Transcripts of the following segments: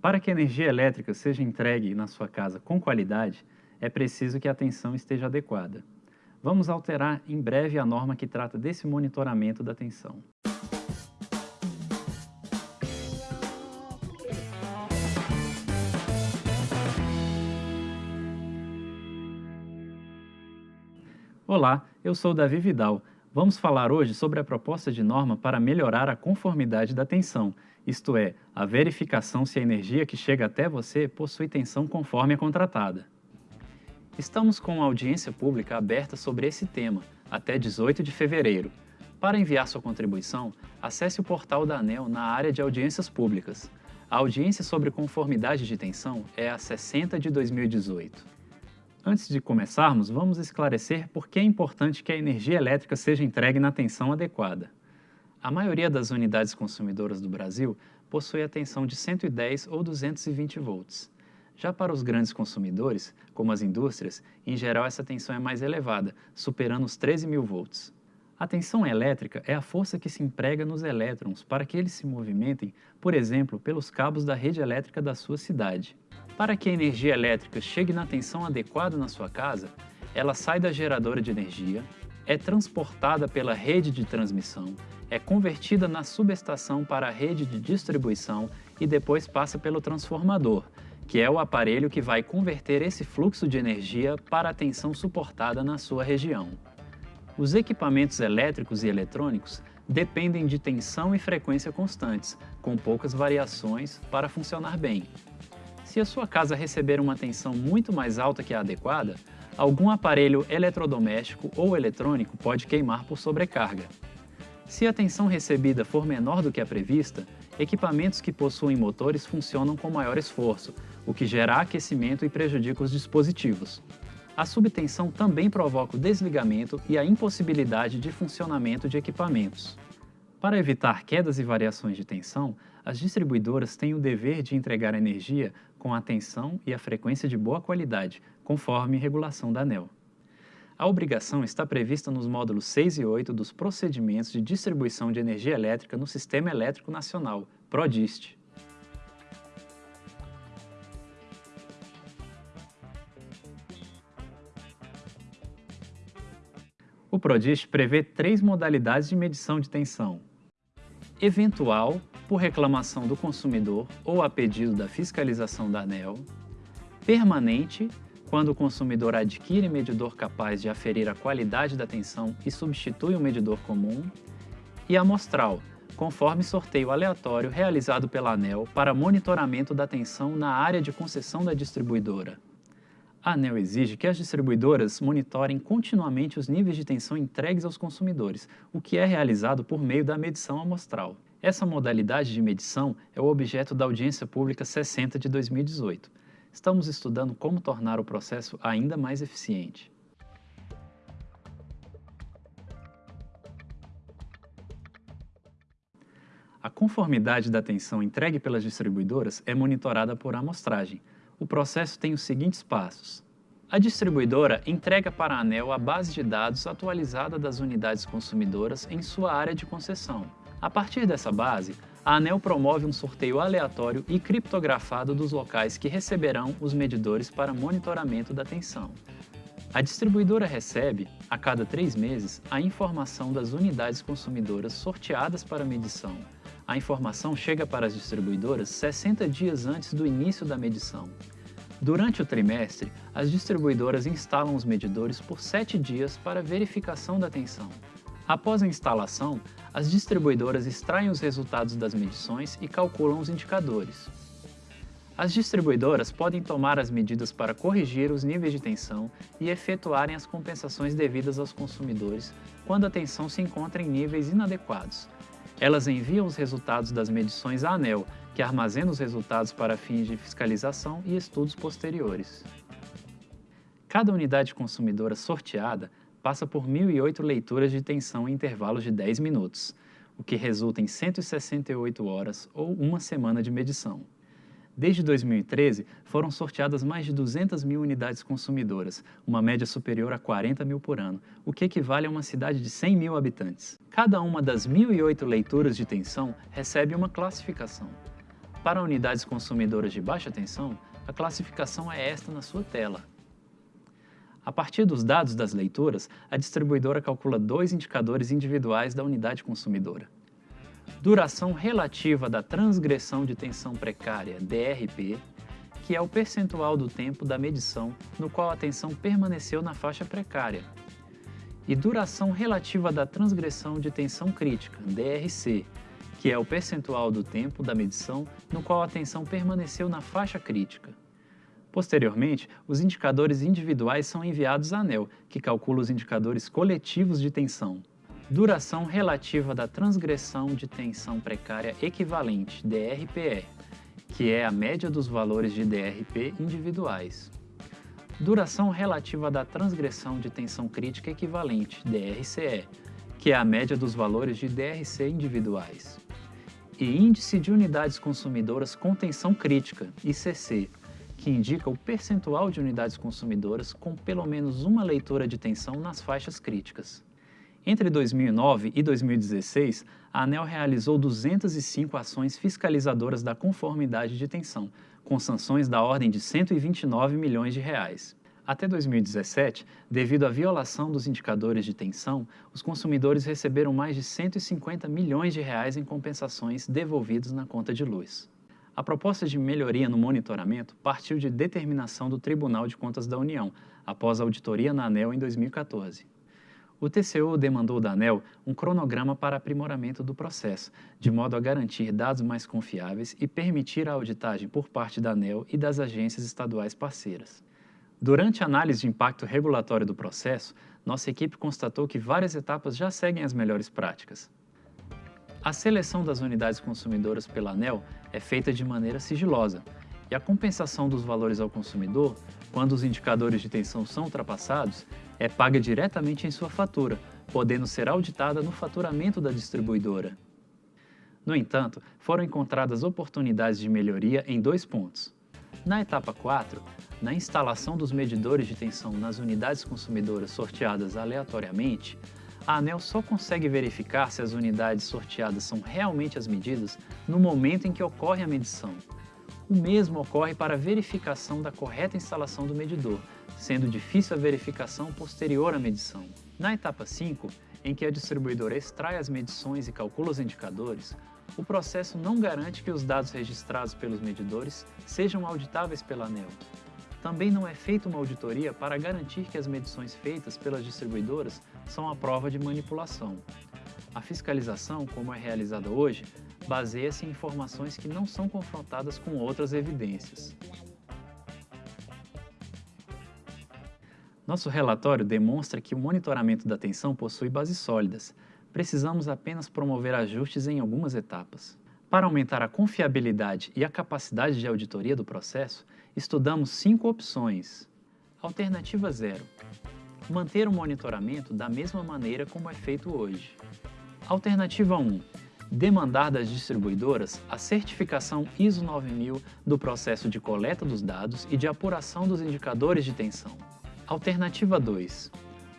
Para que a energia elétrica seja entregue na sua casa com qualidade, é preciso que a tensão esteja adequada. Vamos alterar em breve a norma que trata desse monitoramento da tensão. Olá, eu sou Davi Vidal. Vamos falar hoje sobre a proposta de norma para melhorar a conformidade da tensão, isto é, a verificação se a energia que chega até você possui tensão conforme a contratada. Estamos com uma audiência pública aberta sobre esse tema, até 18 de fevereiro. Para enviar sua contribuição, acesse o portal da ANEL na área de audiências públicas. A audiência sobre conformidade de tensão é a 60 de 2018. Antes de começarmos, vamos esclarecer por que é importante que a energia elétrica seja entregue na tensão adequada. A maioria das unidades consumidoras do Brasil possui a tensão de 110 ou 220 volts. Já para os grandes consumidores, como as indústrias, em geral essa tensão é mais elevada, superando os 13 mil volts. A tensão elétrica é a força que se emprega nos elétrons para que eles se movimentem, por exemplo, pelos cabos da rede elétrica da sua cidade. Para que a energia elétrica chegue na tensão adequada na sua casa, ela sai da geradora de energia, é transportada pela rede de transmissão, é convertida na subestação para a rede de distribuição e depois passa pelo transformador, que é o aparelho que vai converter esse fluxo de energia para a tensão suportada na sua região. Os equipamentos elétricos e eletrônicos dependem de tensão e frequência constantes, com poucas variações, para funcionar bem. Se a sua casa receber uma tensão muito mais alta que a adequada, algum aparelho eletrodoméstico ou eletrônico pode queimar por sobrecarga. Se a tensão recebida for menor do que a prevista, equipamentos que possuem motores funcionam com maior esforço, o que gera aquecimento e prejudica os dispositivos. A subtensão também provoca o desligamento e a impossibilidade de funcionamento de equipamentos. Para evitar quedas e variações de tensão, as distribuidoras têm o dever de entregar energia com a tensão e a frequência de boa qualidade, conforme regulação da ANEL. A obrigação está prevista nos módulos 6 e 8 dos Procedimentos de Distribuição de Energia Elétrica no Sistema Elétrico Nacional, PRODIST. O PRODIST prevê três modalidades de medição de tensão. Eventual, por reclamação do consumidor ou a pedido da fiscalização da ANEL. Permanente, quando o consumidor adquire medidor capaz de aferir a qualidade da tensão e substitui o medidor comum. E amostral, conforme sorteio aleatório realizado pela ANEL para monitoramento da tensão na área de concessão da distribuidora. A ANEL exige que as distribuidoras monitorem continuamente os níveis de tensão entregues aos consumidores, o que é realizado por meio da medição amostral. Essa modalidade de medição é o objeto da audiência pública 60 de 2018. Estamos estudando como tornar o processo ainda mais eficiente. A conformidade da tensão entregue pelas distribuidoras é monitorada por amostragem, o processo tem os seguintes passos. A distribuidora entrega para a ANEL a base de dados atualizada das unidades consumidoras em sua área de concessão. A partir dessa base, a ANEL promove um sorteio aleatório e criptografado dos locais que receberão os medidores para monitoramento da tensão. A distribuidora recebe, a cada três meses, a informação das unidades consumidoras sorteadas para medição, a informação chega para as distribuidoras 60 dias antes do início da medição. Durante o trimestre, as distribuidoras instalam os medidores por 7 dias para verificação da tensão. Após a instalação, as distribuidoras extraem os resultados das medições e calculam os indicadores. As distribuidoras podem tomar as medidas para corrigir os níveis de tensão e efetuarem as compensações devidas aos consumidores quando a tensão se encontra em níveis inadequados, elas enviam os resultados das medições à ANEL, que armazena os resultados para fins de fiscalização e estudos posteriores. Cada unidade consumidora sorteada passa por 1.008 leituras de tensão em intervalos de 10 minutos, o que resulta em 168 horas ou uma semana de medição. Desde 2013, foram sorteadas mais de 200 mil unidades consumidoras, uma média superior a 40 mil por ano, o que equivale a uma cidade de 100 mil habitantes. Cada uma das 1.008 leituras de tensão recebe uma classificação. Para unidades consumidoras de baixa tensão, a classificação é esta na sua tela. A partir dos dados das leituras, a distribuidora calcula dois indicadores individuais da unidade consumidora. Duração relativa da transgressão de tensão precária, DRP, que é o percentual do tempo da medição no qual a tensão permaneceu na faixa precária, e duração relativa da transgressão de tensão crítica, DRC, que é o percentual do tempo da medição no qual a tensão permaneceu na faixa crítica. Posteriormente, os indicadores individuais são enviados à ANEL, que calcula os indicadores coletivos de tensão. Duração relativa da transgressão de tensão precária equivalente, DRPE, que é a média dos valores de DRP individuais. Duração relativa da transgressão de tensão crítica equivalente, DRCE, que é a média dos valores de DRC individuais. E Índice de Unidades Consumidoras com Tensão Crítica, ICC, que indica o percentual de unidades consumidoras com pelo menos uma leitura de tensão nas faixas críticas. Entre 2009 e 2016, a ANEL realizou 205 ações fiscalizadoras da conformidade de tensão, com sanções da ordem de 129 milhões de reais. Até 2017, devido à violação dos indicadores de tensão, os consumidores receberam mais de 150 milhões de reais em compensações devolvidos na conta de luz. A proposta de melhoria no monitoramento partiu de determinação do Tribunal de Contas da União, após a auditoria na ANEL em 2014. O TCU demandou da ANEL um cronograma para aprimoramento do processo, de modo a garantir dados mais confiáveis e permitir a auditagem por parte da ANEL e das agências estaduais parceiras. Durante a análise de impacto regulatório do processo, nossa equipe constatou que várias etapas já seguem as melhores práticas. A seleção das unidades consumidoras pela ANEL é feita de maneira sigilosa, e a compensação dos valores ao consumidor, quando os indicadores de tensão são ultrapassados, é paga diretamente em sua fatura, podendo ser auditada no faturamento da distribuidora. No entanto, foram encontradas oportunidades de melhoria em dois pontos. Na etapa 4, na instalação dos medidores de tensão nas unidades consumidoras sorteadas aleatoriamente, a ANEL só consegue verificar se as unidades sorteadas são realmente as medidas no momento em que ocorre a medição. O mesmo ocorre para a verificação da correta instalação do medidor, sendo difícil a verificação posterior à medição. Na etapa 5, em que a distribuidora extrai as medições e calcula os indicadores, o processo não garante que os dados registrados pelos medidores sejam auditáveis pela ANEL, também não é feita uma auditoria para garantir que as medições feitas pelas distribuidoras são a prova de manipulação. A fiscalização, como é realizada hoje, baseia-se em informações que não são confrontadas com outras evidências. Nosso relatório demonstra que o monitoramento da tensão possui bases sólidas. Precisamos apenas promover ajustes em algumas etapas. Para aumentar a confiabilidade e a capacidade de auditoria do processo, estudamos cinco opções. Alternativa 0. Manter o monitoramento da mesma maneira como é feito hoje. Alternativa 1. Demandar das distribuidoras a certificação ISO 9000 do processo de coleta dos dados e de apuração dos indicadores de tensão. Alternativa 2.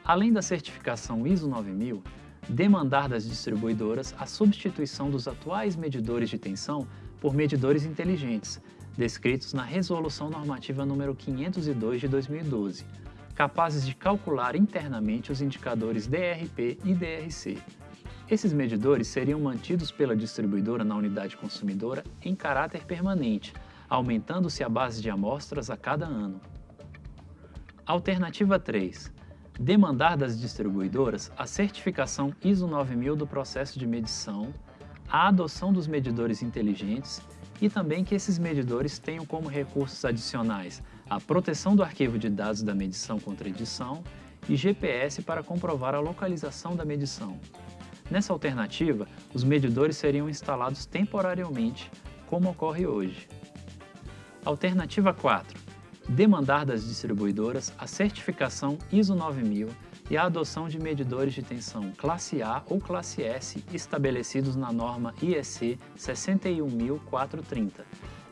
Além da certificação ISO 9000, demandar das distribuidoras a substituição dos atuais medidores de tensão por medidores inteligentes, descritos na Resolução Normativa número 502 de 2012, capazes de calcular internamente os indicadores DRP e DRC. Esses medidores seriam mantidos pela distribuidora na unidade consumidora em caráter permanente, aumentando-se a base de amostras a cada ano. Alternativa 3 demandar das distribuidoras a certificação ISO 9000 do processo de medição, a adoção dos medidores inteligentes e também que esses medidores tenham como recursos adicionais a proteção do arquivo de dados da medição contra edição e GPS para comprovar a localização da medição. Nessa alternativa, os medidores seriam instalados temporariamente, como ocorre hoje. Alternativa 4 demandar das distribuidoras a certificação ISO 9000 e a adoção de medidores de tensão classe A ou classe S estabelecidos na norma IEC 61430,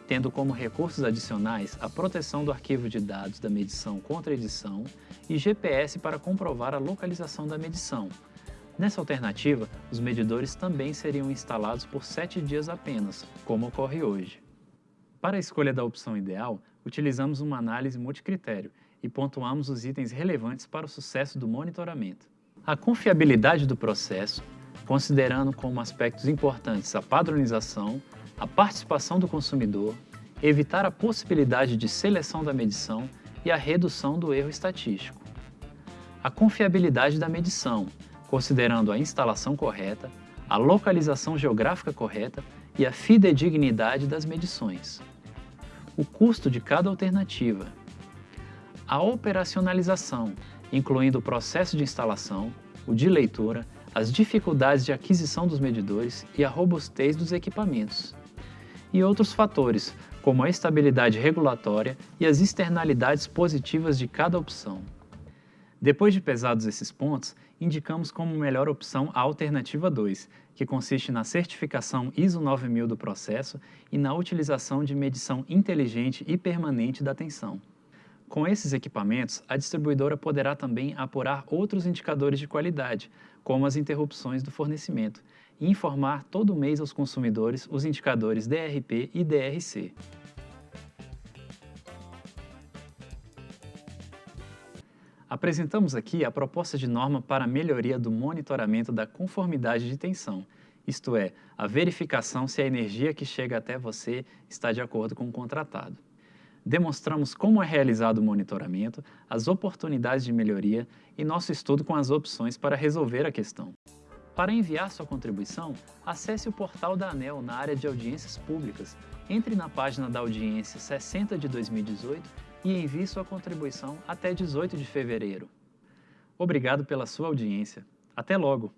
tendo como recursos adicionais a proteção do arquivo de dados da medição contra edição e GPS para comprovar a localização da medição. Nessa alternativa, os medidores também seriam instalados por 7 dias apenas, como ocorre hoje. Para a escolha da opção ideal, utilizamos uma análise multicritério e pontuamos os itens relevantes para o sucesso do monitoramento. A confiabilidade do processo, considerando como aspectos importantes a padronização, a participação do consumidor, evitar a possibilidade de seleção da medição e a redução do erro estatístico. A confiabilidade da medição, considerando a instalação correta, a localização geográfica correta e a fidedignidade das medições. O custo de cada alternativa. A operacionalização, incluindo o processo de instalação, o de leitura, as dificuldades de aquisição dos medidores e a robustez dos equipamentos. E outros fatores, como a estabilidade regulatória e as externalidades positivas de cada opção. Depois de pesados esses pontos, indicamos como melhor opção a alternativa 2, que consiste na certificação ISO 9000 do processo e na utilização de medição inteligente e permanente da tensão. Com esses equipamentos, a distribuidora poderá também apurar outros indicadores de qualidade, como as interrupções do fornecimento, e informar todo mês aos consumidores os indicadores DRP e DRC. Apresentamos aqui a proposta de norma para a melhoria do monitoramento da conformidade de tensão, isto é, a verificação se a energia que chega até você está de acordo com o contratado demonstramos como é realizado o monitoramento, as oportunidades de melhoria e nosso estudo com as opções para resolver a questão. Para enviar sua contribuição, acesse o portal da ANEL na área de audiências públicas, entre na página da audiência 60 de 2018 e envie sua contribuição até 18 de fevereiro. Obrigado pela sua audiência. Até logo!